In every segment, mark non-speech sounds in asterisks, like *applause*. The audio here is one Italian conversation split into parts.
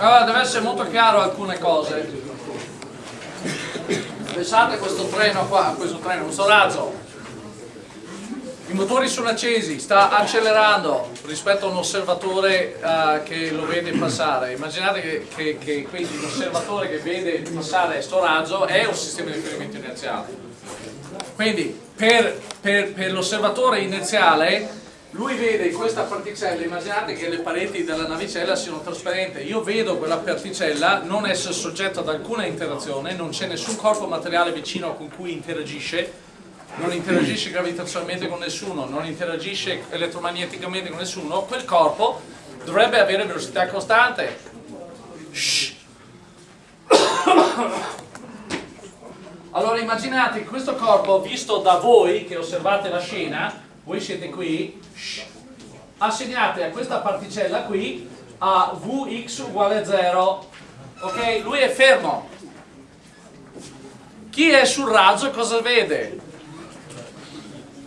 Allora, deve essere molto chiaro alcune cose. Pensate a questo treno qua, a questo treno, questo razzo. I motori sono accesi, sta accelerando rispetto a un osservatore uh, che lo vede passare. Immaginate che, che, che quindi l'osservatore che vede passare questo razzo è un sistema di riferimento inerziale. Quindi per, per, per l'osservatore inerziale lui vede questa particella, immaginate che le pareti della navicella siano trasparenti, io vedo quella particella non essere soggetta ad alcuna interazione, non c'è nessun corpo materiale vicino con cui interagisce, non interagisce gravitazionalmente con nessuno, non interagisce elettromagneticamente con nessuno, quel corpo dovrebbe avere velocità costante. Shh. *coughs* Allora immaginate questo corpo visto da voi che osservate la scena, voi siete qui, assegnate a questa particella qui a Vx uguale a 0, ok? Lui è fermo. Chi è sul razzo cosa vede?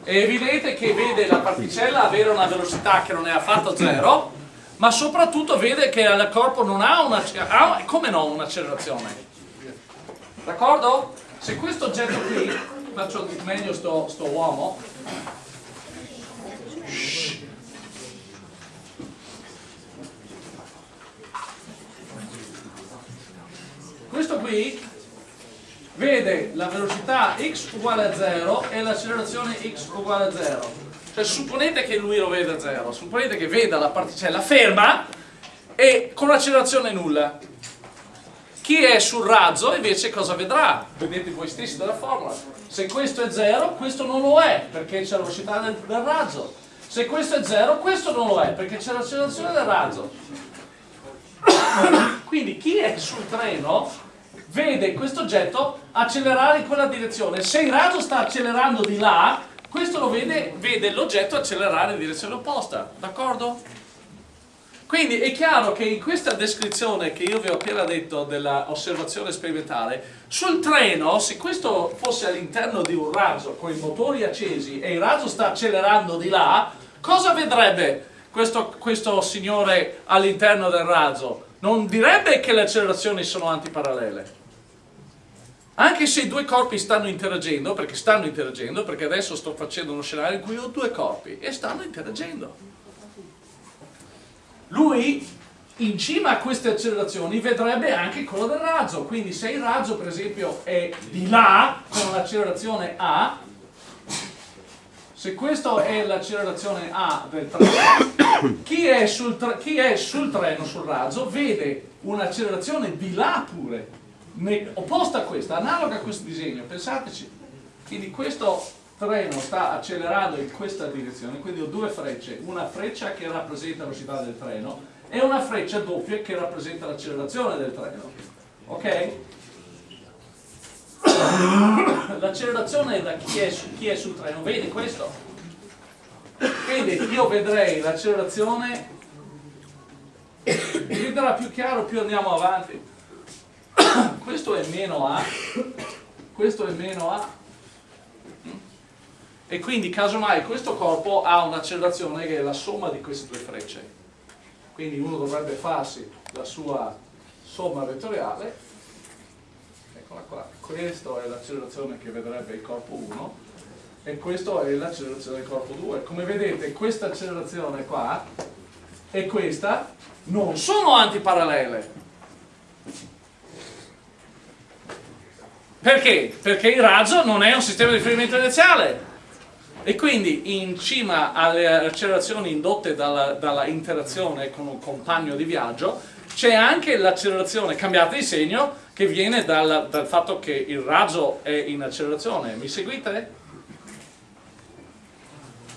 È evidente che vede la particella avere una velocità che non è affatto 0, ma soprattutto vede che il corpo non ha una, ha, come no, un'accelerazione. D'accordo? Se questo oggetto qui, faccio meglio sto, sto uomo, questo qui vede la velocità x uguale a 0 e l'accelerazione x uguale a 0 cioè supponete che lui lo veda a 0 supponete che veda la particella ferma e con l'accelerazione nulla. Chi è sul razzo invece cosa vedrà? vedete voi stessi dalla formula. Se questo è 0 questo non lo è perché c'è la velocità del, del razzo. Se questo è 0 questo non lo è perché c'è l'accelerazione del razzo. *coughs* Quindi chi è sul treno vede questo oggetto accelerare in quella direzione. Se il razzo sta accelerando di là, questo lo vede, vede l'oggetto accelerare in direzione opposta. D'accordo? Quindi è chiaro che in questa descrizione che io vi ho appena detto dell'osservazione sperimentale, sul treno, se questo fosse all'interno di un razzo con i motori accesi e il razzo sta accelerando di là, cosa vedrebbe questo, questo signore all'interno del razzo? Non direbbe che le accelerazioni sono antiparallele anche se i due corpi stanno interagendo, perché stanno interagendo, perché adesso sto facendo uno scenario in cui ho due corpi e stanno interagendo. Lui in cima a queste accelerazioni vedrebbe anche quello del razzo, quindi se il razzo per esempio è di là con l'accelerazione A, se questa è l'accelerazione A del treno, *coughs* chi è, sul, chi è sul treno, sul razzo, vede un'accelerazione di là pure, opposta a questa, analoga a questo disegno, pensateci. Quindi questo treno sta accelerando in questa direzione, quindi ho due frecce, una freccia che rappresenta la velocità del treno e una freccia doppia che rappresenta l'accelerazione del treno. Ok? L'accelerazione da chi è, su, chi è sul treno, vedi questo? Quindi io vedrei l'accelerazione, diventerà più chiaro più andiamo avanti questo è meno A, questo è meno A, e quindi casomai questo corpo ha un'accelerazione che è la somma di queste due frecce. Quindi uno dovrebbe farsi la sua somma vettoriale, eccola qua, questa è l'accelerazione che vedrebbe il corpo 1 e questa è l'accelerazione del corpo 2. Come vedete questa accelerazione qua e questa non sono antiparallele, Perché? Perché il razzo non è un sistema di riferimento inerziale e quindi in cima alle accelerazioni indotte dalla, dalla interazione con un compagno di viaggio c'è anche l'accelerazione cambiata di segno che viene dal, dal fatto che il razzo è in accelerazione. Mi seguite?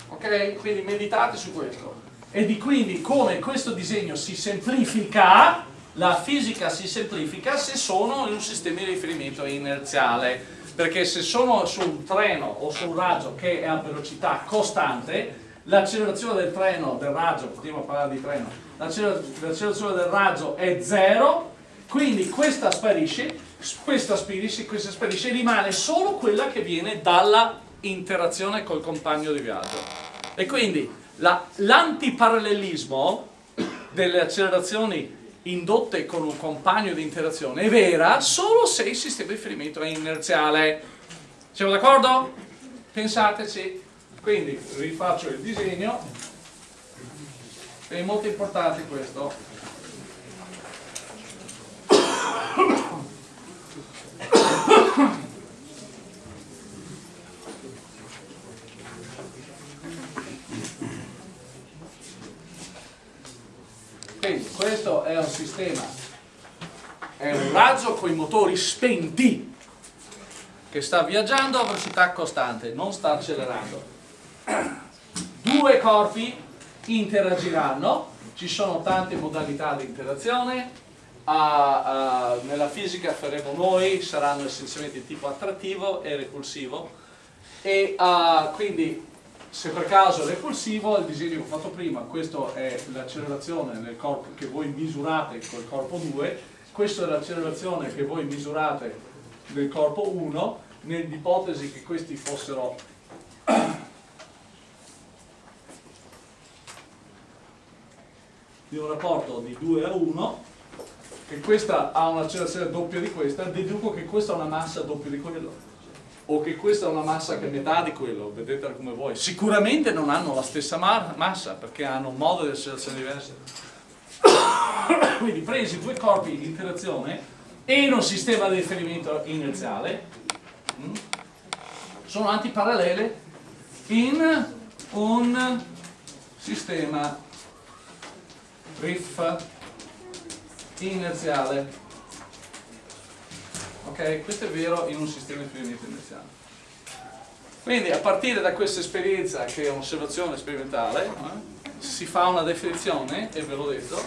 Ok? Quindi meditate su questo. E di quindi come questo disegno si semplifica la fisica si semplifica se sono in un sistema di riferimento inerziale, perché se sono su un treno o su un raggio che è a velocità costante, l'accelerazione del treno, del raggio, a parlare di treno, l'accelerazione del raggio è zero, quindi questa sparisce, questa sparisce, questa sparisce, rimane solo quella che viene dalla interazione col compagno di viaggio. E quindi l'antiparallelismo delle accelerazioni indotte con un compagno di interazione è vera solo se il sistema di riferimento è inerziale. Siamo d'accordo? Pensateci. Quindi rifaccio il disegno. È molto importante questo. Quindi questo è un sistema, è un razzo con i motori spenti che sta viaggiando a velocità costante, non sta accelerando. Due corpi interagiranno, ci sono tante modalità di interazione, uh, uh, nella fisica faremo noi, saranno essenzialmente di tipo attrattivo e repulsivo e uh, quindi se per caso è repulsivo, il disegno che ho fatto prima, questa è l'accelerazione che voi misurate col corpo 2, questa è l'accelerazione che voi misurate nel corpo 1, nell'ipotesi che questi fossero di un rapporto di 2 a 1, che questa ha un'accelerazione doppia di questa, deduco che questa ha una massa doppia di quello o che questa è una massa che è metà di quello, vedete come vuoi. Sicuramente non hanno la stessa massa perché hanno un modo di accelerazione diverso. *coughs* Quindi presi due corpi di interazione in un sistema di riferimento inerziale, mm, sono antiparallele in un sistema riff inerziale ok? Questo è vero in un sistema di iniziale. Quindi a partire da questa esperienza che è un'osservazione sperimentale, eh, si fa una definizione, e ve l'ho detto,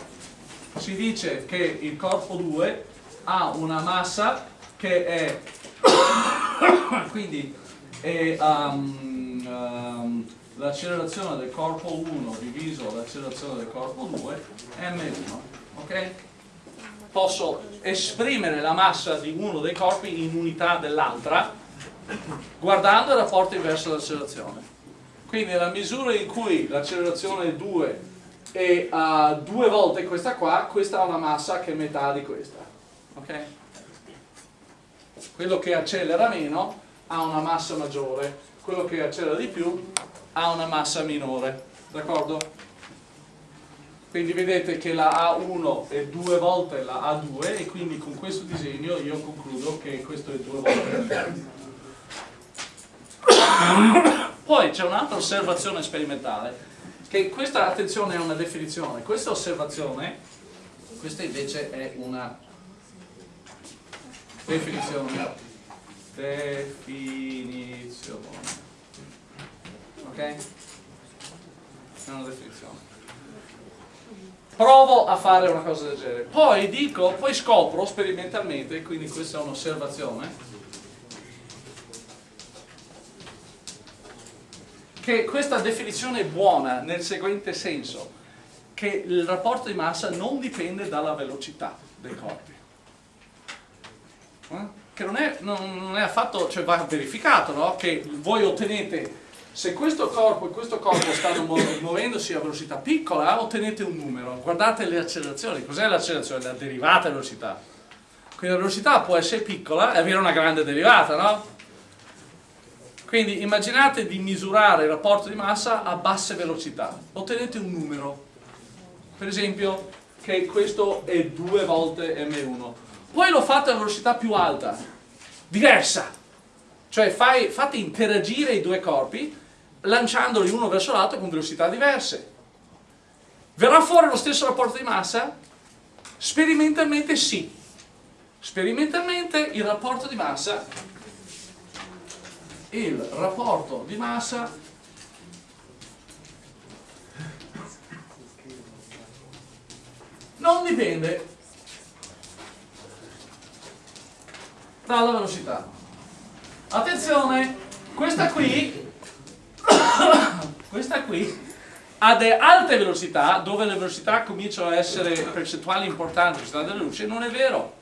si dice che il corpo 2 ha una massa che è, *coughs* quindi è um, um, l'accelerazione del corpo 1 diviso l'accelerazione del corpo 2 m1, ok? Posso esprimere la massa di uno dei corpi in unità dell'altra guardando il rapporto inverso dell'accelerazione. Quindi nella misura in cui l'accelerazione è 2 e uh, due volte questa qua, questa ha una massa che è metà di questa. Okay? Quello che accelera meno ha una massa maggiore, quello che accelera di più ha una massa minore. D'accordo? Quindi vedete che la A1 è due volte la A2 e quindi con questo disegno io concludo che questo è due volte poi c'è un'altra osservazione sperimentale che questa, attenzione, è una definizione. Questa osservazione questa invece è una definizione. Definizione. Ok? è una definizione provo a fare una cosa del genere poi dico, poi scopro sperimentalmente quindi questa è un'osservazione che questa definizione è buona nel seguente senso che il rapporto di massa non dipende dalla velocità dei corpi eh? che non è, non è affatto, cioè va verificato no? che voi ottenete se questo corpo e questo corpo stanno muovendosi a velocità piccola, ottenete un numero. Guardate le accelerazioni. Cos'è l'accelerazione? La derivata velocità. Quindi la velocità può essere piccola e avere una grande derivata, no? Quindi immaginate di misurare il rapporto di massa a basse velocità. Ottenete un numero. Per esempio, che questo è due volte m1. Poi lo fate a velocità più alta, diversa. Cioè fai, fate interagire i due corpi lanciandoli uno verso l'altro con velocità diverse. Verrà fuori lo stesso rapporto di massa? Sperimentalmente sì. Sperimentalmente il rapporto di massa il rapporto di massa non dipende dalla velocità. Attenzione, questa qui *coughs* questa qui delle alte velocità dove le velocità cominciano a essere percentuali importanti velocità della luce non è vero.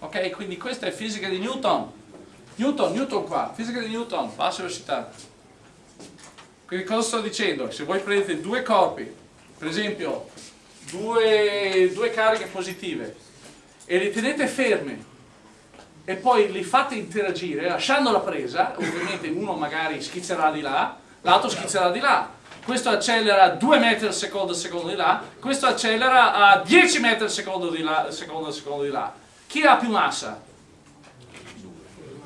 Ok quindi questa è fisica di Newton. Newton, Newton qua fisica di Newton bassa velocità. Quindi cosa sto dicendo? se voi prendete due corpi per esempio due, due cariche positive e li tenete fermi e poi li fate interagire lasciando la presa, ovviamente uno magari schizzerà di là, l'altro schizzerà di là, questo accelera 2 metri al secondo, secondo di là, questo accelera a 10 metri al secondo di là, secondo, secondo di là. Chi ha più massa?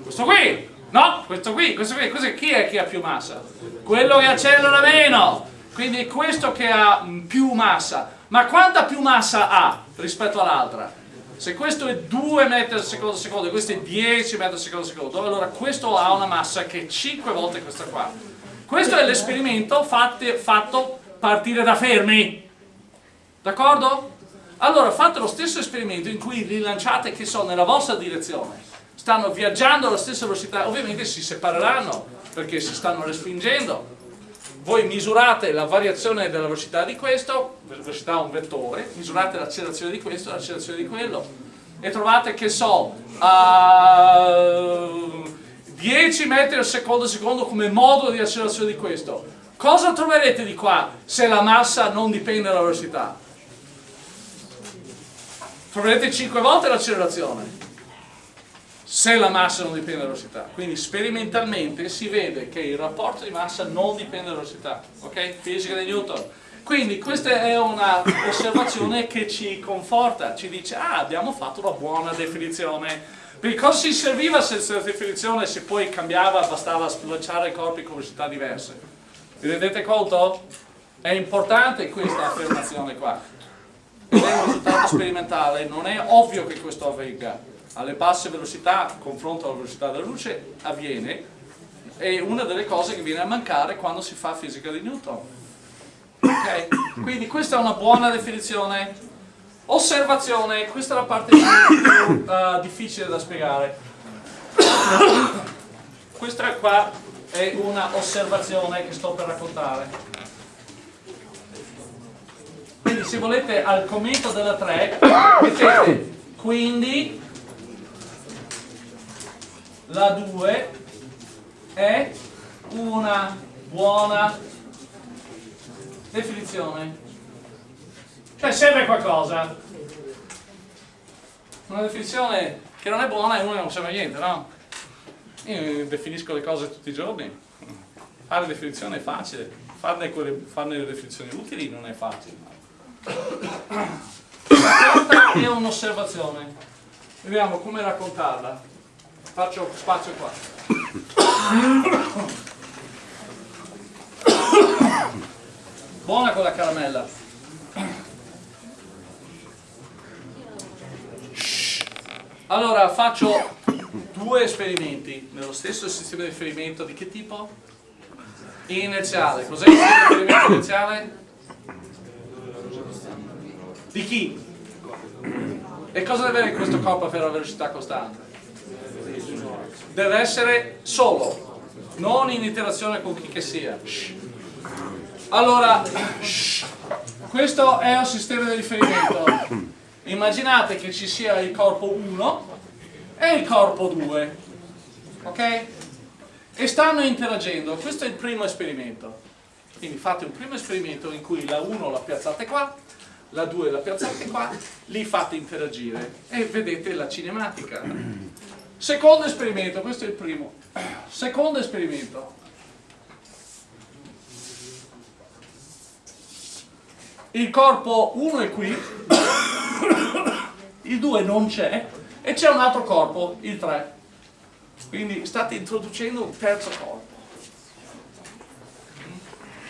Questo qui! No, questo qui, questo qui, questo chi è che ha più massa? Quello che accelera meno! Quindi è questo che ha più massa. Ma quanta più massa ha rispetto all'altra? Se questo è 2 metri al secondo secondo e questo è 10 metri al secondo secondo, allora questo ha una massa che è 5 volte questa qua. Questo è l'esperimento fatto partire da fermi. D'accordo? Allora fate lo stesso esperimento in cui li lanciate che so nella vostra direzione. Stanno viaggiando alla stessa velocità, ovviamente si separeranno perché si stanno respingendo. Voi misurate la variazione della velocità di questo, velocità è un vettore, misurate l'accelerazione di questo, l'accelerazione di quello e trovate che so, uh, 10 metri al secondo secondo come modulo di accelerazione di questo. Cosa troverete di qua se la massa non dipende dalla velocità? Troverete 5 volte l'accelerazione se la massa non dipende dalla velocità. Quindi sperimentalmente si vede che il rapporto di massa non dipende dalla velocità. Ok? Fisica di Newton. Quindi questa è un'osservazione che ci conforta, ci dice ah abbiamo fatto una buona definizione. Perché cosa si serviva senza definizione se poi cambiava, bastava lanciare i corpi con velocità diverse? Vi rendete conto? È importante questa affermazione qua. Ed è un risultato sperimentale, non è ovvio che questo avvenga alle basse velocità, confronto alla velocità della luce, avviene è una delle cose che viene a mancare quando si fa fisica di Newton. Okay? Quindi questa è una buona definizione. Osservazione, questa è la parte più uh, difficile da spiegare. questa qua è una osservazione che sto per raccontare. Quindi se volete al commento della 3 mettete quindi la 2 è una buona definizione. Cioè serve qualcosa. Una definizione che non è buona e uno non serve a niente, no? Io definisco le cose tutti i giorni. Fare definizione è facile, farne, quelle, farne le definizioni utili non è facile. Questa è un'osservazione. Vediamo come raccontarla faccio spazio qua buona con la caramella allora faccio due esperimenti nello stesso sistema di riferimento di che tipo? inerziale cos'è il sistema di riferimento inerziale? di chi? e cosa deve avere questo corpo per la velocità costante? deve essere solo, non in interazione con chi che sia. Allora, questo è un sistema di riferimento. Immaginate che ci sia il corpo 1 e il corpo 2, ok? E stanno interagendo, questo è il primo esperimento. Quindi fate un primo esperimento in cui la 1 la piazzate qua, la 2 la piazzate qua, li fate interagire e vedete la cinematica. Secondo esperimento, questo è il primo. Secondo esperimento. Il corpo 1 è qui, il 2 non c'è e c'è un altro corpo, il 3. Quindi state introducendo un terzo corpo.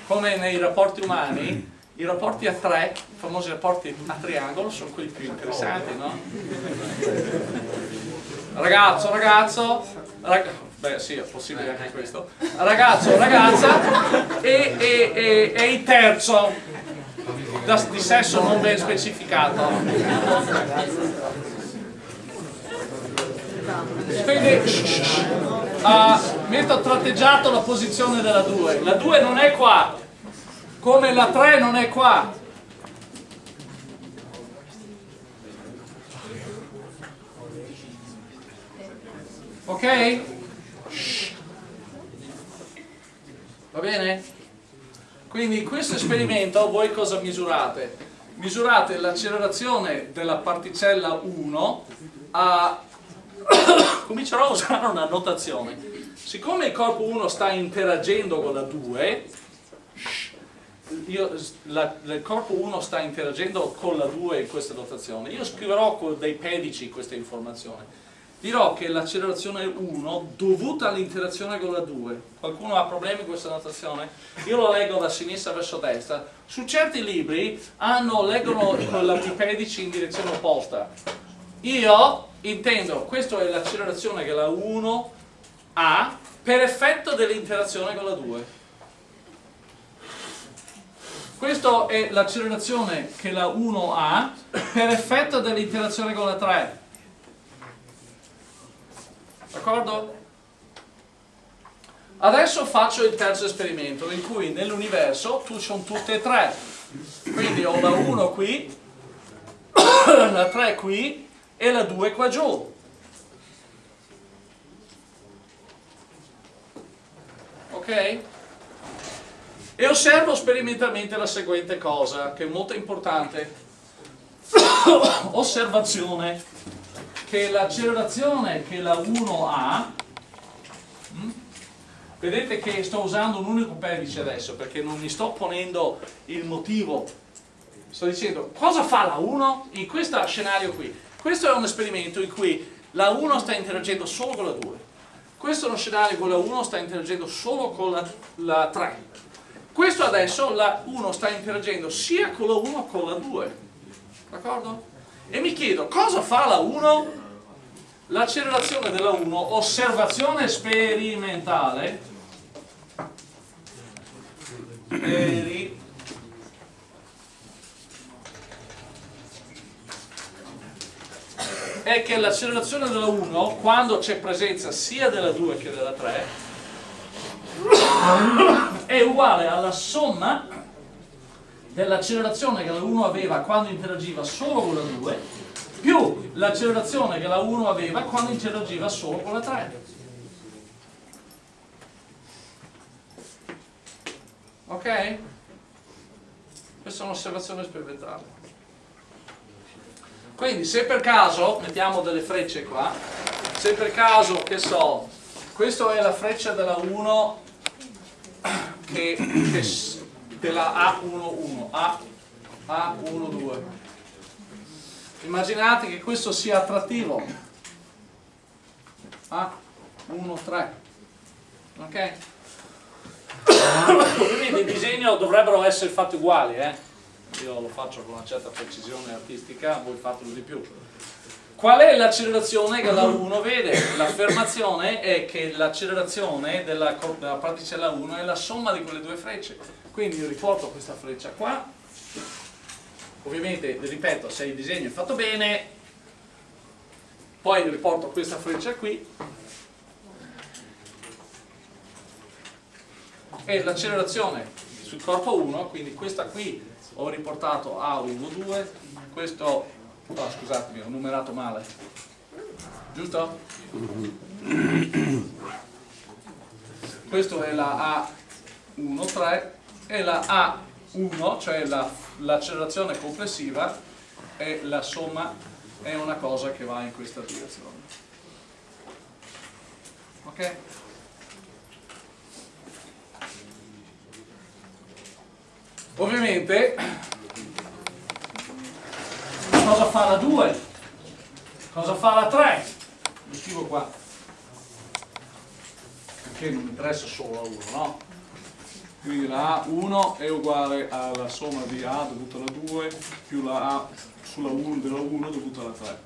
Come nei rapporti umani, i rapporti a tre, i famosi rapporti a triangolo, sono quelli più interessanti, no? ragazzo, ragazzo, rag... beh sì è possibile anche questo, ragazzo, ragazza e, e, e, e il terzo da, di sesso non ben specificato. Quindi uh, metto tratteggiato la posizione della 2, la 2 non è qua, come la 3 non è qua, ok? va bene? Quindi in questo esperimento voi cosa misurate? misurate l'accelerazione della particella 1 a... *coughs* comincerò a usare una notazione. Siccome il corpo 1 sta interagendo con la 2, io, la, il corpo 1 sta interagendo con la 2 in questa notazione, io scriverò con dei pedici questa informazione. Dirò che l'accelerazione 1 dovuta all'interazione con la 2. Qualcuno ha problemi con questa notazione? Io lo leggo da sinistra verso destra. Su certi libri hanno, leggono i pedici in direzione opposta. Io intendo, questa è l'accelerazione che la 1 ha per effetto dell'interazione con la 2. Questa è l'accelerazione che la 1 ha per effetto dell'interazione con la 3. D'accordo? Adesso faccio il terzo esperimento in cui nell'universo tu sono tutte e tre. Quindi ho la 1 qui, *coughs* la 3 qui e la 2 qua giù. Ok? E osservo sperimentalmente la seguente cosa, che è molto importante. *coughs* Osservazione, che l'accelerazione che la 1 ha, hm? vedete che sto usando un unico pedice adesso, perché non mi sto ponendo il motivo. Sto dicendo, cosa fa la 1 in questo scenario qui? Questo è un esperimento in cui la 1 sta interagendo solo con la 2. Questo è uno scenario in cui la 1 sta interagendo solo con la, la 3 questo adesso la 1 sta interagendo sia con la 1 che con la 2. D'accordo? E mi chiedo, cosa fa la 1? L'accelerazione della 1, osservazione sperimentale, speri, è che l'accelerazione della 1, quando c'è presenza sia della 2 che della 3, è uguale alla somma dell'accelerazione che la 1 aveva quando interagiva solo con la 2 più l'accelerazione che la 1 aveva quando interagiva solo con la 3 ok? questa è un'osservazione sperimentale quindi se per caso mettiamo delle frecce qua se per caso che so questa è la freccia della 1 che, che della A11, A, A12. Immaginate che questo sia attrattivo. A13. Ok? Ovviamente il disegno dovrebbero essere fatti uguali, eh? Io lo faccio con una certa precisione artistica, voi fatelo di più. Qual è l'accelerazione che la 1 vede? L'affermazione è che l'accelerazione della, della, particella 1 è la somma di quelle due frecce. Quindi io riporto questa freccia qua, ovviamente, ripeto, se il disegno è fatto bene, poi riporto questa freccia qui, e l'accelerazione sul corpo 1, quindi questa qui ho riportato A1, 2, questo Oh, scusatemi, ho numerato male. Giusto? Questo è la A1,3 e la A1, cioè l'accelerazione la, complessiva, e la somma è una cosa che va in questa direzione. Ok? Ovviamente cosa fa la 2? Cosa fa la 3? Lo scrivo qua. Perché non mi interessa solo la 1, no? Quindi la A1 è uguale alla somma di A dovuta alla 2 più la A sulla 1 della 1 dovuta alla 3.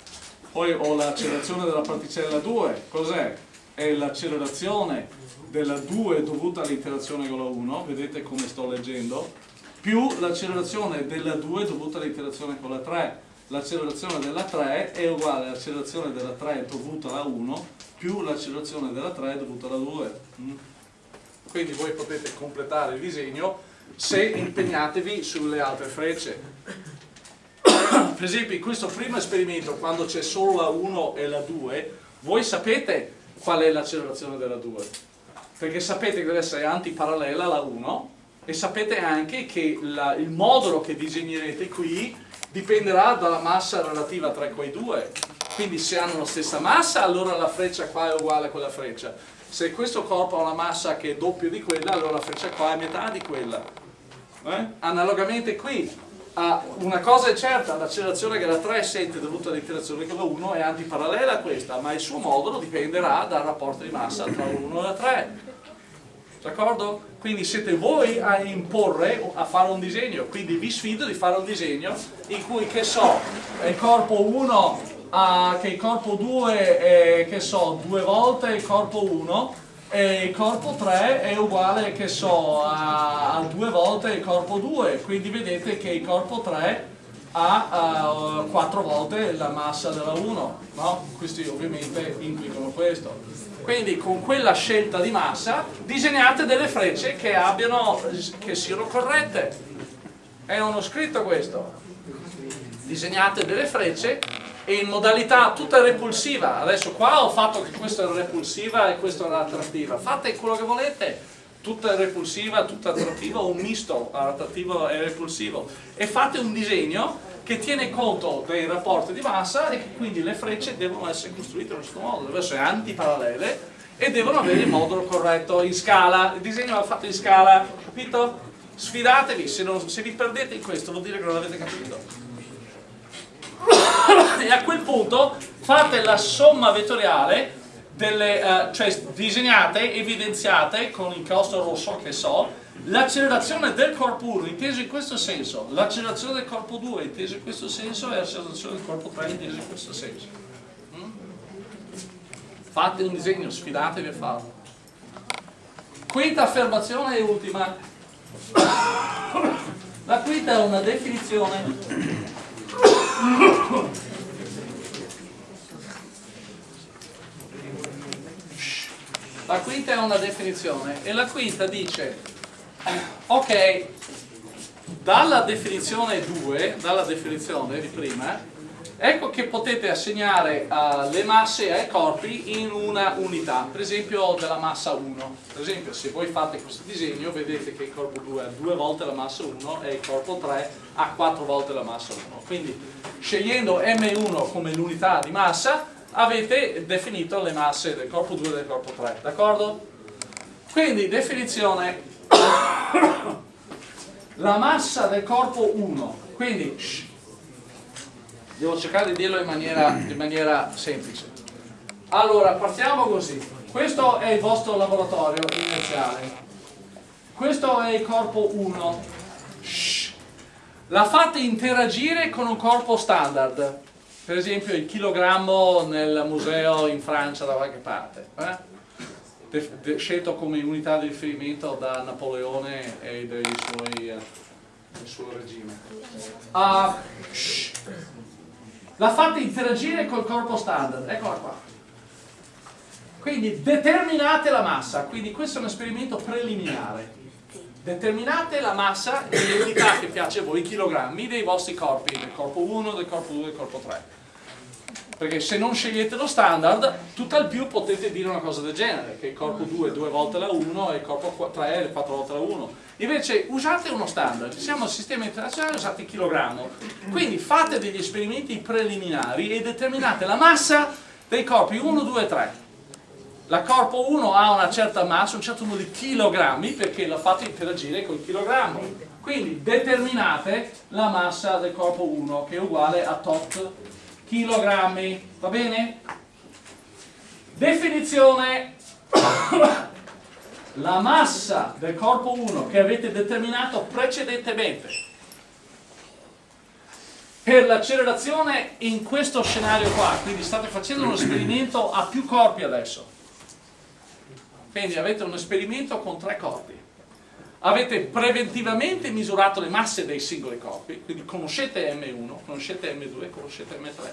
Poi ho l'accelerazione della particella 2, cos'è? È l'accelerazione della 2 dovuta all'interazione con la 1, vedete come sto leggendo, più l'accelerazione della 2 dovuta all'interazione con la 3 l'accelerazione della 3 è uguale all'accelerazione della 3 dovuta alla 1 più l'accelerazione della 3 dovuta alla 2 mm. quindi voi potete completare il disegno se impegnatevi sulle altre frecce. *coughs* Per esempio in questo primo esperimento quando c'è solo la 1 e la 2 voi sapete qual è l'accelerazione della 2 perché sapete che deve essere antiparallela alla 1 e sapete anche che la, il modulo che disegnerete qui dipenderà dalla massa relativa tra quei due. Quindi se hanno la stessa massa, allora la freccia qua è uguale a quella freccia. Se questo corpo ha una massa che è doppio di quella, allora la freccia qua è metà di quella. Eh? Analogamente qui, una cosa è certa, l'accelerazione che la 3 sente dovuta all'interazione con la 1 è antiparallela a questa, ma il suo modulo dipenderà dal rapporto di massa tra la 1 e la 3. D'accordo? Quindi siete voi a imporre, a fare un disegno, quindi vi sfido di fare un disegno in cui, che so, il corpo 1 ha, che il corpo 2 è, che so, due volte il corpo 1 e il corpo 3 è uguale, che so, a, a due volte il corpo 2, quindi vedete che il corpo 3 ha uh, quattro volte la massa della 1, no? Questi ovviamente implicano questo quindi con quella scelta di massa disegnate delle frecce che, abbiano, che siano corrette. È uno scritto questo. Disegnate delle frecce e in modalità tutta repulsiva. Adesso qua ho fatto che questa era repulsiva e questa era attrattiva. Fate quello che volete. Tutta repulsiva, tutta attrattiva o un misto attrattivo e repulsivo. E fate un disegno che tiene conto dei rapporti di massa e che quindi le frecce devono essere costruite in certo modo, devono essere antiparallele e devono avere il modulo corretto in scala. Il disegno va fatto in scala, capito? Sfidatevi, se, non, se vi perdete in questo vuol dire che non l'avete capito. E a quel punto fate la somma vettoriale delle, uh, cioè disegnate, evidenziate con il costo rosso che so, L'accelerazione del corpo 1 inteso in questo senso, l'accelerazione del corpo 2 inteso in questo senso e l'accelerazione del corpo 3 inteso in questo senso. Mm? Fate un disegno, sfidatevi a farlo. Quinta affermazione e ultima. La quinta è una definizione. La quinta è una definizione e la quinta dice ok. Dalla definizione 2 dalla definizione di prima ecco che potete assegnare uh, le masse ai corpi in una unità per esempio della massa 1 per esempio se voi fate questo disegno vedete che il corpo 2 ha due volte la massa 1 e il corpo 3 ha quattro volte la massa 1 quindi scegliendo M1 come l'unità di massa avete definito le masse del corpo 2 e del corpo 3 d'accordo? quindi definizione la massa del corpo 1 quindi devo cercare di dirlo in maniera, in maniera semplice. Allora partiamo così. Questo è il vostro laboratorio iniziale. Questo è il corpo 1 shh, la fate interagire con un corpo standard. Per esempio il chilogrammo nel museo in Francia da qualche parte eh? Scelto come unità di riferimento da Napoleone e dei suoi, uh, del suo regime. Uh, la fate interagire col corpo standard, eccola qua. Quindi determinate la massa, quindi questo è un esperimento preliminare. Determinate la massa e le unità che piace a voi, i chilogrammi dei vostri corpi, del corpo 1, del corpo 2 del corpo 3 perché se non scegliete lo standard, tutt'al più potete dire una cosa del genere, che il corpo 2 è due volte la 1 e il corpo 3 è quattro volte la 1. Invece usate uno standard, siamo al sistema internazionale, usate il chilogrammo. Quindi fate degli esperimenti preliminari e determinate la massa dei corpi 1, 2 e 3. La corpo 1 ha una certa massa, un certo numero di chilogrammi, perché la fate interagire con il chilogrammo. Quindi determinate la massa del corpo 1, che è uguale a tot chilogrammi, va bene? Definizione, *coughs* la massa del corpo 1 che avete determinato precedentemente per l'accelerazione in questo scenario qua, quindi state facendo un esperimento a più corpi adesso, quindi avete un esperimento con tre corpi avete preventivamente misurato le masse dei singoli corpi, quindi conoscete M1, conoscete M2, conoscete M3,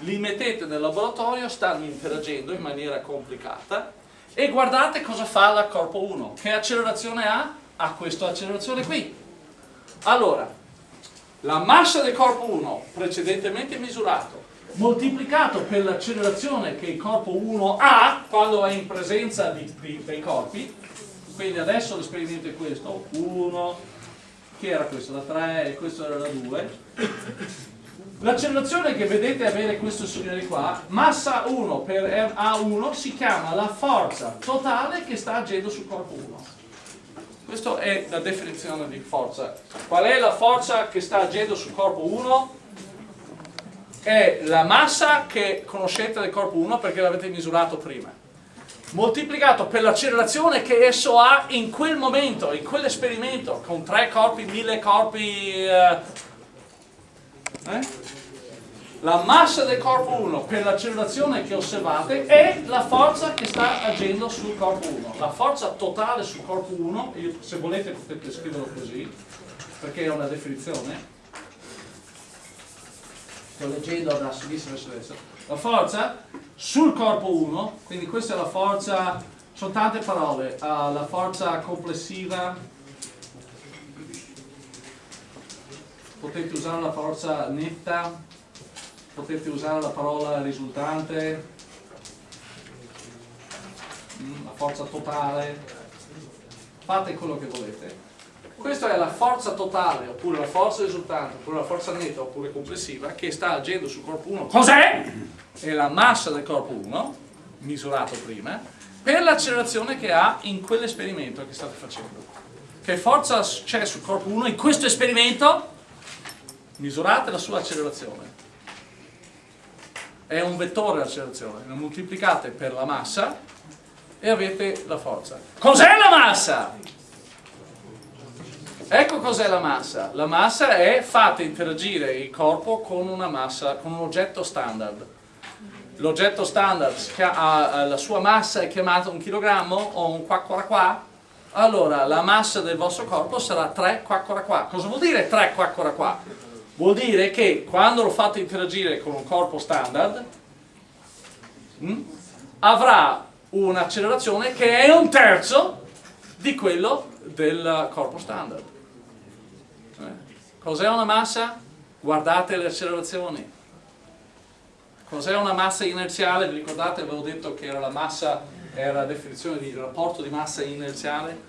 li mettete nel laboratorio, stanno interagendo in maniera complicata e guardate cosa fa la corpo 1, che accelerazione ha? Ha questa accelerazione qui. Allora, la massa del corpo 1 precedentemente misurato moltiplicato per l'accelerazione che il corpo 1 ha quando è in presenza di, di, dei corpi quindi adesso l'esperimento è questo. 1 che era questo? la 3 e questo era la 2 l'accelerazione che vedete avere questo signore qua. Massa 1 per A1 si chiama la forza totale che sta agendo sul corpo 1 questa è la definizione di forza. Qual è la forza che sta agendo sul corpo 1? è la massa che conoscete del corpo 1 perché l'avete misurato prima moltiplicato per l'accelerazione che esso ha in quel momento, in quell'esperimento con tre corpi, mille corpi eh, eh? la massa del corpo 1 per l'accelerazione che osservate è la forza che sta agendo sul corpo 1 la forza totale sul corpo 1 se volete potete scriverlo così perché è una definizione. Sto leggendo da sinistra verso destra, la forza sul corpo 1, quindi questa è la forza, sono tante parole, uh, la forza complessiva, potete usare la forza netta, potete usare la parola risultante, mm, la forza totale, fate quello che volete questa è la forza totale, oppure la forza risultante, oppure la forza netta, oppure complessiva, che sta agendo sul corpo 1. Cos'è? È la massa del corpo 1, misurato prima, per l'accelerazione che ha in quell'esperimento che state facendo. Che forza c'è sul corpo 1 in questo esperimento? Misurate la sua accelerazione. È un vettore l'accelerazione, la moltiplicate per la massa e avete la forza. Cos'è la massa? Ecco cos'è la massa. La massa è fate interagire il corpo con una massa, con un oggetto standard. L'oggetto standard ha la sua massa è chiamata un chilogrammo o un qua qua qua. Allora la massa del vostro corpo sarà 3 qua qua qua. Cosa vuol dire 3 qua qua qua? Vuol dire che quando lo fate interagire con un corpo standard mh, hm, avrà un'accelerazione che è un terzo di quello del corpo standard. Cos'è una massa? Guardate le accelerazioni. Cos'è una massa inerziale? Vi ricordate, avevo detto che era la massa, era la definizione di rapporto di massa inerziale?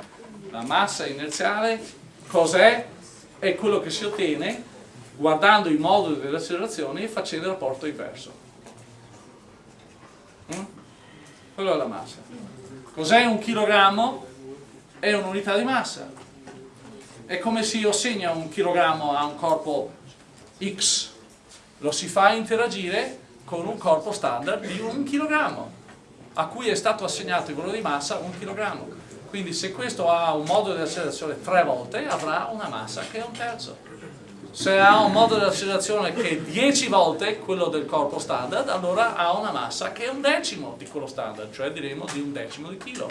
La massa inerziale cos'è? È quello che si ottiene guardando i moduli delle accelerazioni e facendo il rapporto inverso. Mm? Quello è la massa. Cos'è un chilogrammo? È un'unità di massa è come se io segno un chilogrammo a un corpo X, lo si fa interagire con un corpo standard di un chilogrammo, a cui è stato assegnato il valore di massa un chilogrammo. Quindi se questo ha un modulo di accelerazione tre volte, avrà una massa che è un terzo. Se ha un modulo di accelerazione che è 10 volte quello del corpo standard, allora ha una massa che è un decimo di quello standard, cioè diremo di un decimo di chilo.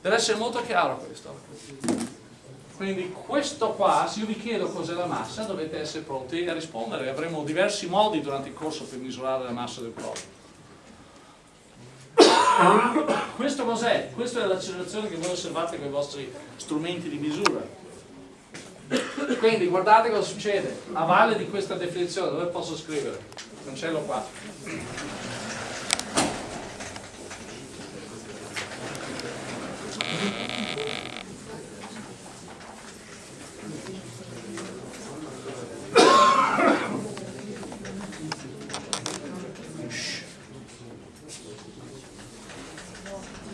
Deve essere molto chiaro questo. Quindi questo qua, se io vi chiedo cos'è la massa, dovete essere pronti a rispondere. Avremo diversi modi durante il corso per misurare la massa del corpo. Questo cos'è? Questa è l'accelerazione che voi osservate con i vostri strumenti di misura. Quindi guardate cosa succede. A valle di questa definizione, dove posso scrivere? Cancello qua.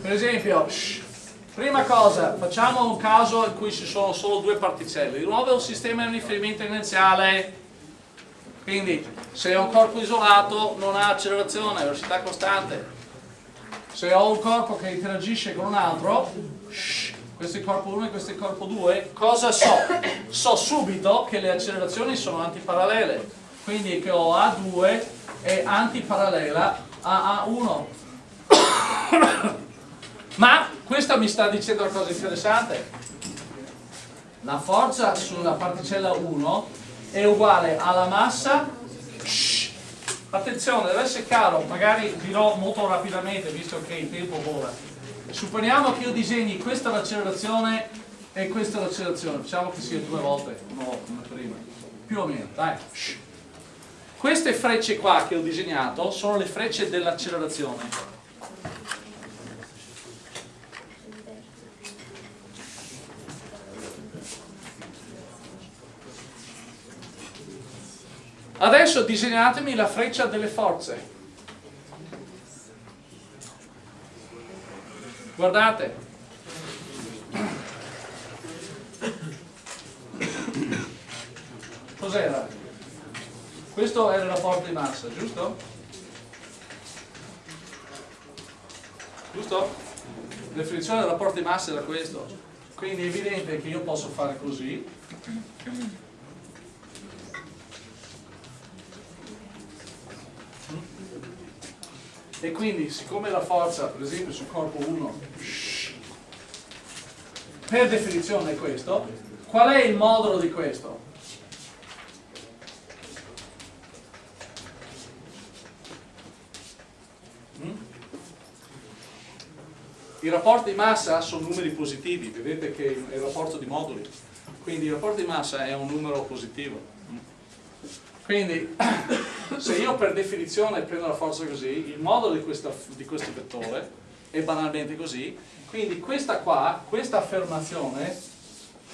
Per esempio, shh, prima cosa, facciamo un caso in cui ci sono solo due particelle. Di nuovo è un sistema di riferimento inerziale, quindi se ho un corpo isolato non ha accelerazione, velocità costante. Se ho un corpo che interagisce con un altro, shh, questo è il corpo 1 e questo è il corpo 2, cosa so? So subito che le accelerazioni sono antiparallele, quindi che ho A2 è antiparallela a A1. Ma questo mi sta dicendo una cosa interessante. La forza sulla particella 1 è uguale alla massa. Attenzione deve essere chiaro magari dirò molto rapidamente visto che il tempo vola. Supponiamo che io disegni questa l'accelerazione e questa l'accelerazione. Facciamo che sia due volte una prima. Più o meno dai. Queste frecce qua che ho disegnato sono le frecce dell'accelerazione Adesso disegnatemi la freccia delle forze. Guardate. Cos'era? Questo è il rapporto di massa, giusto? Giusto? La definizione del rapporto di massa era questo. Quindi è evidente che io posso fare così. E quindi, siccome la forza, per esempio, sul corpo 1, per definizione è questo, qual è il modulo di questo? Mm? I rapporti di massa sono numeri positivi, vedete che è il rapporto di moduli, quindi il rapporto di massa è un numero positivo. Quindi *clears throat* se io per definizione prendo la forza così, il modulo di, questa, di questo vettore è banalmente così, quindi questa qua, questa affermazione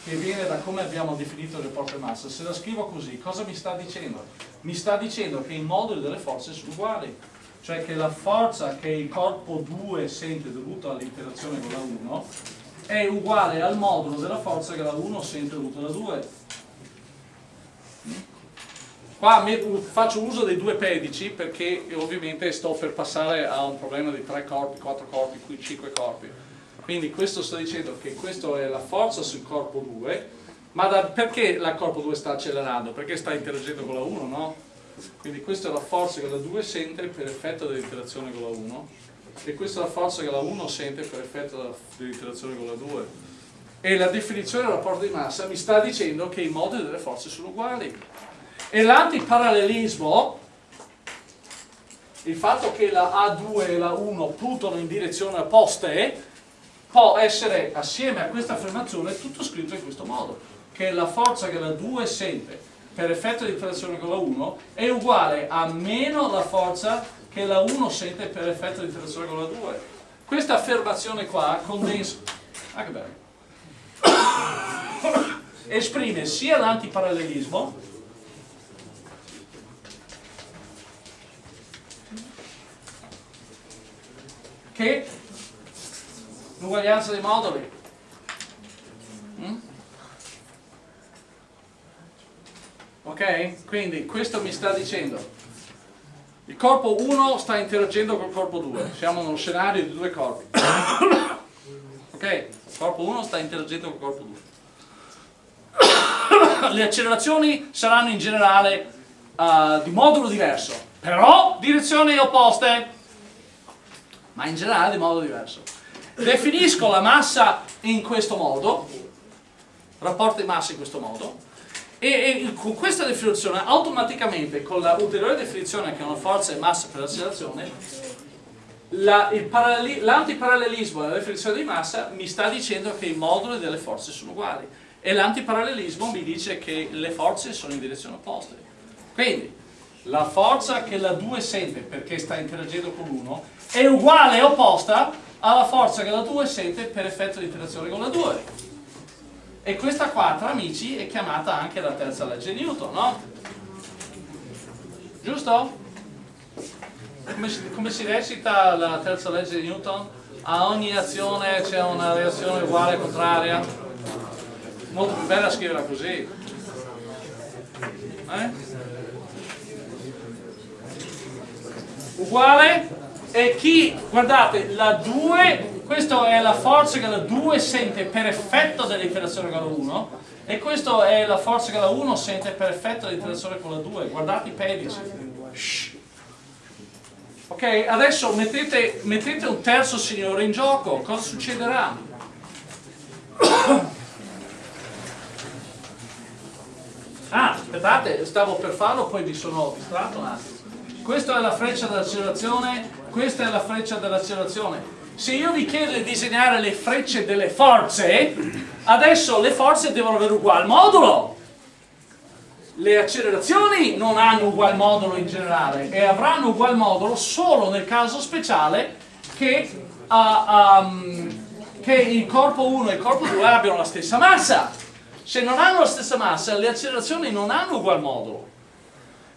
che viene da come abbiamo definito il rapporto di massa, se la scrivo così, cosa mi sta dicendo? Mi sta dicendo che i moduli delle forze sono uguali, cioè che la forza che il corpo 2 sente dovuta all'interazione con la 1 è uguale al modulo della forza che la 1 sente dovuta alla 2 Qua faccio uso dei due pedici perché ovviamente sto per passare a un problema di tre corpi, quattro corpi, qui cinque corpi. Quindi questo sto dicendo che questa è la forza sul corpo 2, ma da, perché il corpo 2 sta accelerando? Perché sta interagendo con la 1, no? Quindi questa è la forza che la 2 sente per effetto dell'interazione con la 1 e questa è la forza che la 1 sente per effetto dell'interazione con la 2. E la definizione del rapporto di massa mi sta dicendo che i moduli delle forze sono uguali. E l'antiparallelismo, il fatto che la A2 e la 1 puntano in direzione opposte, può essere, assieme a questa affermazione, tutto scritto in questo modo, che la forza che la 2 sente per effetto di interazione con la 1 è uguale a meno la forza che la 1 sente per effetto di interazione con la 2. Questa affermazione qua condensa... Ah *coughs* esprime sia l'antiparallelismo che l'uguaglianza dei moduli. Mm? Ok? Quindi questo mi sta dicendo il corpo 1 sta interagendo col corpo 2, siamo in uno scenario di due corpi. *coughs* ok? Il corpo 1 sta interagendo col corpo 2. *coughs* Le accelerazioni saranno in generale uh, di modulo diverso, però direzioni opposte ma in generale di modo diverso. Definisco la massa in questo modo, rapporto di massa in questo modo, e, e con questa definizione automaticamente, con la ulteriore definizione che è una forza e massa per l'accelerazione, l'antiparallelismo della definizione di massa mi sta dicendo che i moduli delle forze sono uguali e l'antiparallelismo mi dice che le forze sono in direzione opposta. Quindi, la forza che la 2 sente perché sta interagendo con l'1 è uguale e opposta alla forza che la 2 sente per effetto di interazione con la 2 e questa qua tra amici è chiamata anche la terza legge di Newton no? giusto? Come si, come si recita la terza legge di Newton? a ogni azione c'è una reazione uguale e contraria molto più bella scriverla così eh? uguale e chi, guardate, la 2, questa è la forza che la 2 sente per effetto dell'interazione con la 1 e questa è la forza che la 1 sente per effetto dell'interazione con la 2, guardate i pedici. Ok, adesso mettete, mettete un terzo signore in gioco, cosa succederà? *coughs* Ah, aspettate, stavo per farlo, poi mi sono distratto un attimo. Questa è la freccia dell'accelerazione questa è la freccia dell'accelerazione. Se io vi chiedo di disegnare le frecce delle forze, adesso le forze devono avere uguale modulo. Le accelerazioni non hanno uguale modulo in generale e avranno uguale modulo solo nel caso speciale che, uh, um, che il corpo 1 e il corpo 2 abbiano la stessa massa. Se non hanno la stessa massa, le accelerazioni non hanno uguale modulo.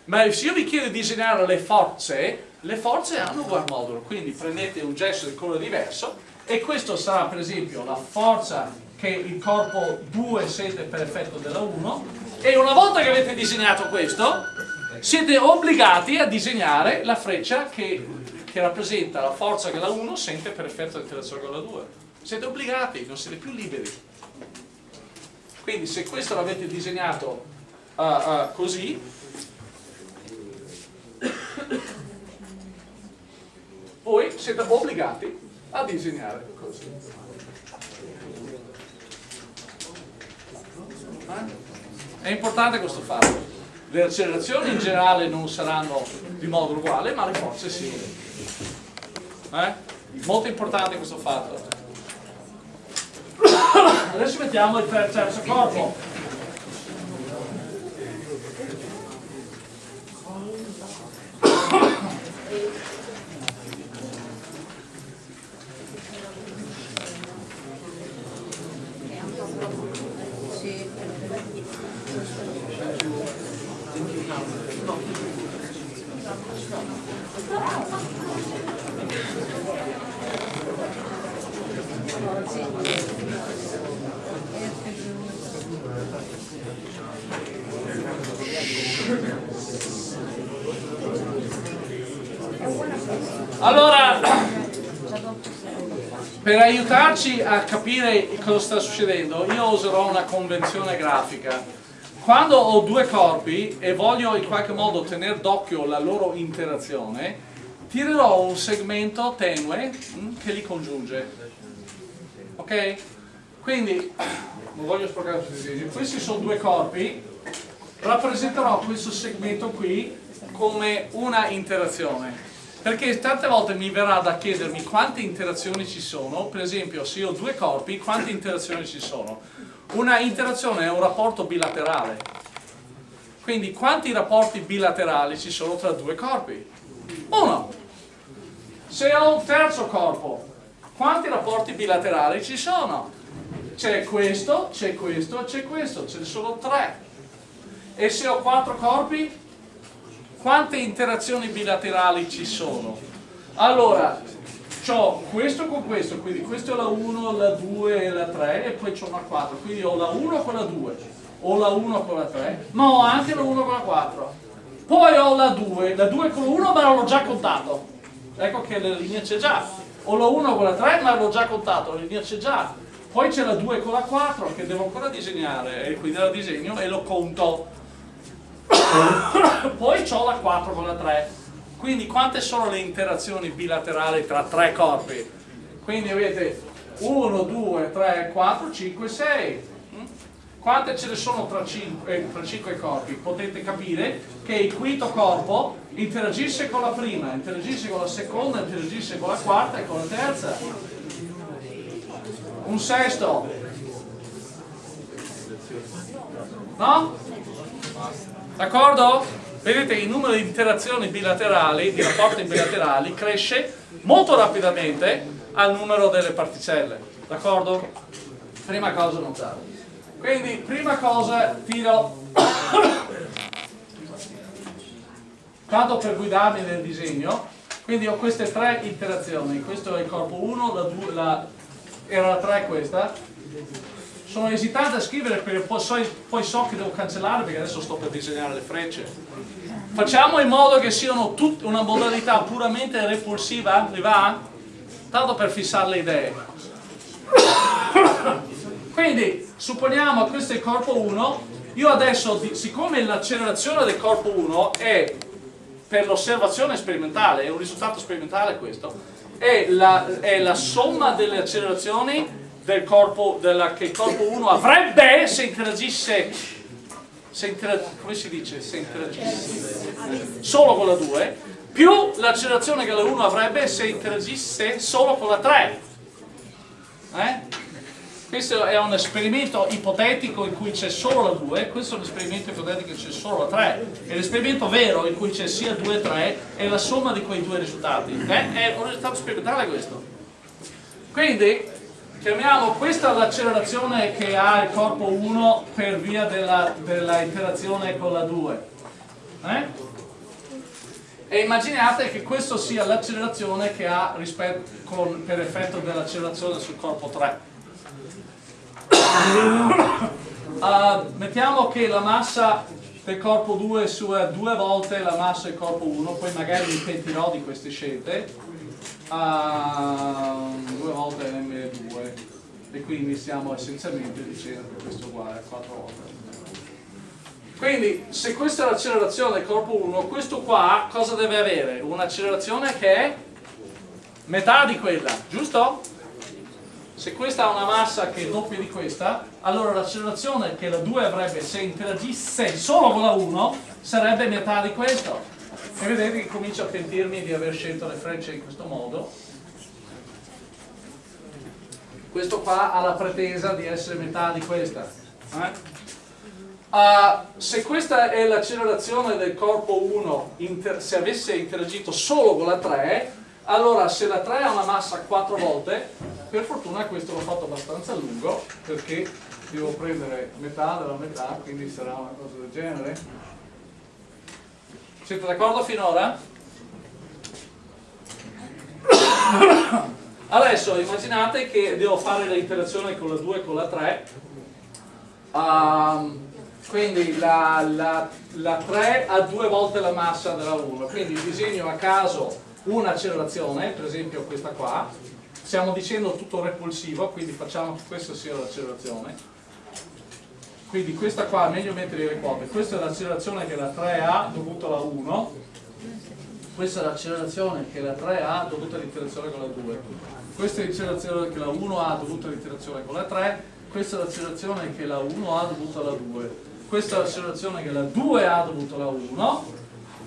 Ma se io vi chiedo di disegnare le forze, le forze hanno uguale modulo, quindi prendete un gesto di colore diverso e questo sarà per esempio la forza che il corpo 2 sente per effetto della 1 e una volta che avete disegnato questo siete obbligati a disegnare la freccia che, che rappresenta la forza che la 1 sente per effetto dell'interazione con la 2 siete obbligati, non siete più liberi. Quindi se questo l'avete disegnato uh, uh, così voi siete obbligati a disegnare così. È importante questo fatto. Le accelerazioni in generale non saranno di modo uguale, ma le forze sì. Eh? Molto importante questo fatto. Adesso mettiamo il terzo corpo. Allora, per aiutarci a capire cosa sta succedendo, io userò una convenzione grafica. Quando ho due corpi e voglio in qualche modo tenere d'occhio la loro interazione, tirerò un segmento tenue mm, che li congiunge. Ok? Quindi, *coughs* non voglio sporcare tutti i disegni, questi sono due corpi, rappresenterò questo segmento qui come una interazione perché tante volte mi verrà da chiedermi quante interazioni ci sono, per esempio se io ho due corpi, quante interazioni ci sono? Una interazione è un rapporto bilaterale, quindi quanti rapporti bilaterali ci sono tra due corpi? Uno. Se ho un terzo corpo, quanti rapporti bilaterali ci sono? C'è questo, c'è questo c'è questo, ce ne sono tre. E se ho quattro corpi? Quante interazioni bilaterali ci sono? Allora, ho questo con questo, quindi questo è la 1, la 2 e la 3 e poi c'ho una 4, quindi ho la 1 con la 2, ho la 1 con la 3, ma ho anche la 1 con la 4. Poi ho la 2, la 2 con la 1 ma l'ho già contato, ecco che la linea c'è già. Ho la 1 con la 3 ma l'ho già contato, la linea c'è già. Poi c'è la 2 con la 4 che devo ancora disegnare, e quindi la disegno e lo conto *laughs* poi ho la 4 con la 3 quindi quante sono le interazioni bilaterali tra tre corpi? quindi avete 1, 2, 3, 4, 5, 6 quante ce ne sono tra 5, eh, tra 5 corpi? potete capire che il quinto corpo interagisce con la prima, interagisce con la seconda, interagisce con la quarta e con la terza un sesto no? D'accordo? Vedete il numero di interazioni bilaterali, di rapporti bilaterali, cresce molto rapidamente al numero delle particelle. D'accordo? Prima cosa notare. Quindi, prima cosa, tiro... Tanto per guidarmi nel disegno, quindi ho queste tre interazioni. Questo è il corpo 1, la 2, la... era la 3 questa, sono esitante a scrivere perché poi so, poi so, che devo cancellare perché adesso sto per disegnare le frecce facciamo in modo che siano tutte una modalità puramente repulsiva vi va? tanto per fissare le idee quindi supponiamo che questo è il corpo 1 io adesso siccome l'accelerazione del corpo 1 è per l'osservazione sperimentale è un risultato sperimentale questo è la, è la somma delle accelerazioni del corpo, della, che il corpo 1 avrebbe se interagisse, se interag, come si dice, se interagisse solo con la 2, più l'accelerazione che la 1 avrebbe se interagisse solo con la 3. Eh? Questo è un esperimento ipotetico in cui c'è solo la 2, questo è un esperimento ipotetico in cui c'è solo la 3. E l'esperimento vero in cui c'è sia 2 e 3 è la somma di quei due risultati. Eh? È un risultato sperimentale questo. Quindi Chiamiamo questa l'accelerazione che ha il corpo 1 per via della, della interazione con la 2. Eh? e immaginate che questa sia l'accelerazione che ha con, per effetto dell'accelerazione sul corpo 3 uh, *coughs* mettiamo che la massa del corpo 2 sia due volte la massa del corpo 1 poi magari mi pentirò di queste scelte uh, due volte m2 e quindi stiamo essenzialmente dicendo che questo è uguale a 4 volte quindi se questa è l'accelerazione del corpo 1 questo qua cosa deve avere? un'accelerazione che è metà di quella giusto? se questa ha una massa che è doppia di questa allora l'accelerazione che la 2 avrebbe se interagisse solo con la 1 sarebbe metà di questo e vedete che comincio a pentirmi di aver scelto le frecce in questo modo questo qua ha la pretesa di essere metà di questa eh? uh, se questa è l'accelerazione del corpo 1 se avesse interagito solo con la 3 allora se la 3 ha una massa 4 volte per fortuna questo l'ho fatto abbastanza lungo perché devo prendere metà della metà quindi sarà una cosa del genere siete d'accordo finora? Adesso immaginate che devo fare l'interazione con la 2 e con la 3 um, quindi la, la, la, 3 ha due volte la massa della 1 quindi disegno a caso un'accelerazione per esempio questa qua. Stiamo dicendo tutto repulsivo quindi facciamo che questa sia l'accelerazione quindi questa qua è meglio mettere le quote questa è l'accelerazione che la 3 ha dovuta alla 1 questa è l'accelerazione che la 3 ha dovuta all'interazione con la 2 questa è l'accelerazione che la 1 ha dovuta all'interazione con la 3 questa è l'accelerazione che la 1 ha dovuta alla 2 questa è l'accelerazione che la 2 ha dovuta alla 1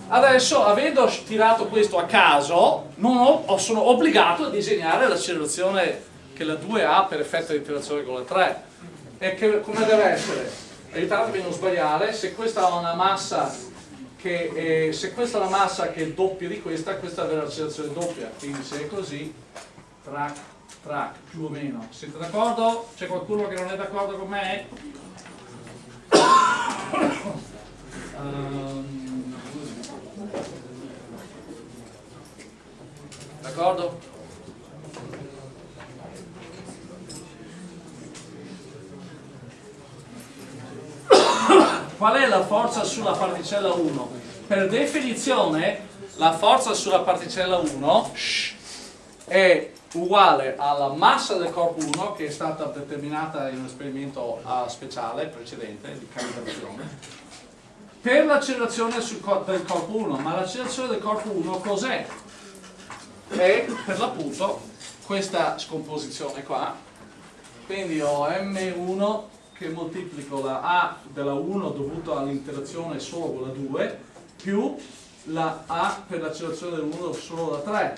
adesso avendo tirato questo a caso ho, sono obbligato a disegnare l'accelerazione che la 2 ha per effetto di interazione con la 3 e che, come deve essere? aiutatemi a non sbagliare se questa ha una massa che è, se questa è una massa che è doppia di questa questa è l'accelerazione doppia quindi se è così track, track, più o meno. Siete d'accordo? C'è qualcuno che non è d'accordo con me? um, d'accordo? Qual è la forza sulla particella 1? Per definizione la forza sulla particella 1 è uguale alla massa del corpo 1 che è stata determinata in un esperimento uh, speciale precedente di calibrazione per l'accelerazione del corpo 1 ma l'accelerazione del corpo 1 cos'è? è per l'appunto questa scomposizione qua quindi ho M1 che moltiplico la A della 1 dovuta all'interazione solo con la 2 più la A per l'accelerazione del 1 solo da 3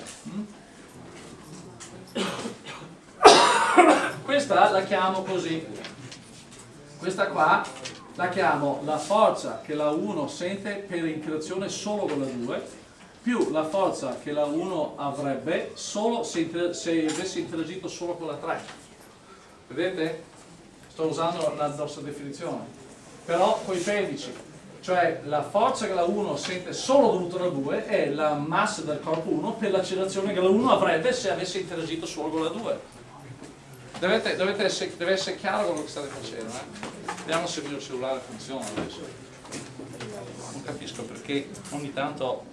questa la chiamo così. Questa qua la chiamo la forza che la 1 sente per interazione solo con la 2 più la forza che la 1 avrebbe solo se, se avesse interagito solo con la 3 vedete? Sto usando la nostra definizione. Però con i pedici cioè la forza che la 1 sente solo dovuta alla 2 è la massa del corpo 1 per l'accelerazione che la 1 avrebbe se avesse interagito solo con la 2 dovete, dovete essere, deve essere chiaro quello che state facendo eh? vediamo se il mio cellulare funziona adesso. Non capisco perché ogni tanto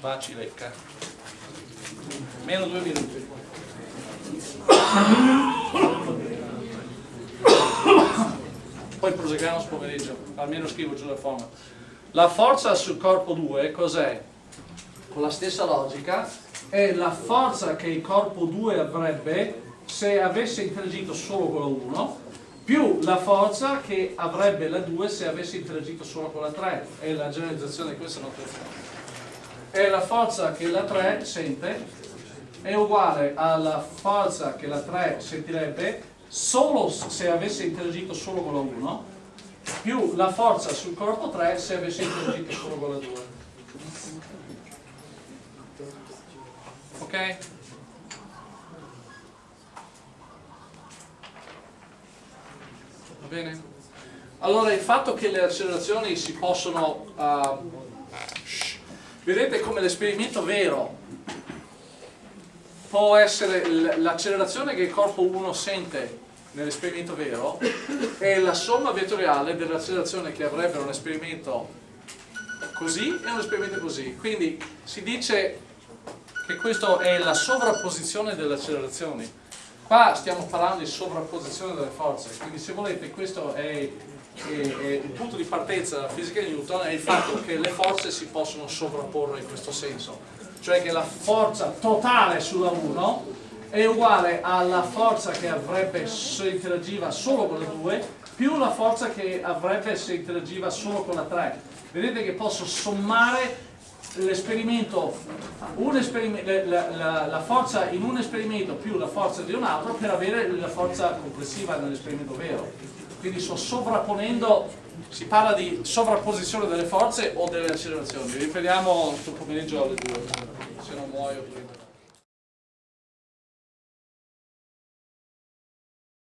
va ci lecca meno due minuti poi proseguiamo pomeriggio, almeno scrivo giù la forma. La forza sul corpo 2 cos'è? Con la stessa logica, è la forza che il corpo 2 avrebbe se avesse interagito solo con la 1 più la forza che avrebbe la 2 se avesse interagito solo con la 3 è la generalizzazione di questa notazione e la forza che la 3 sente è uguale alla forza che la 3 sentirebbe solo se avesse interagito solo con la 1 più la forza sul corpo 3 se avesse interagito solo con la 2 ok? va bene? allora il fatto che le accelerazioni si possono uh, vedete come l'esperimento vero può essere l'accelerazione che il corpo 1 sente nell'esperimento vero è la somma vettoriale dell'accelerazione che avrebbe un esperimento così e un esperimento così. Quindi si dice che questa è la sovrapposizione delle accelerazioni. Qua stiamo parlando di sovrapposizione delle forze quindi se volete questo è e, e il punto di partenza della fisica di Newton è il fatto che le forze si possono sovrapporre in questo senso, cioè che la forza totale sulla 1 è uguale alla forza che avrebbe se interagiva solo con la 2 più la forza che avrebbe se interagiva solo con la 3. Vedete che posso sommare l'esperimento, la, la, forza in un esperimento più la forza di un altro per avere la forza complessiva nell'esperimento vero quindi sto sovrapponendo, si parla di sovrapposizione delle forze o delle accelerazioni, ripetiamo questo pomeriggio alle due, se non muoio.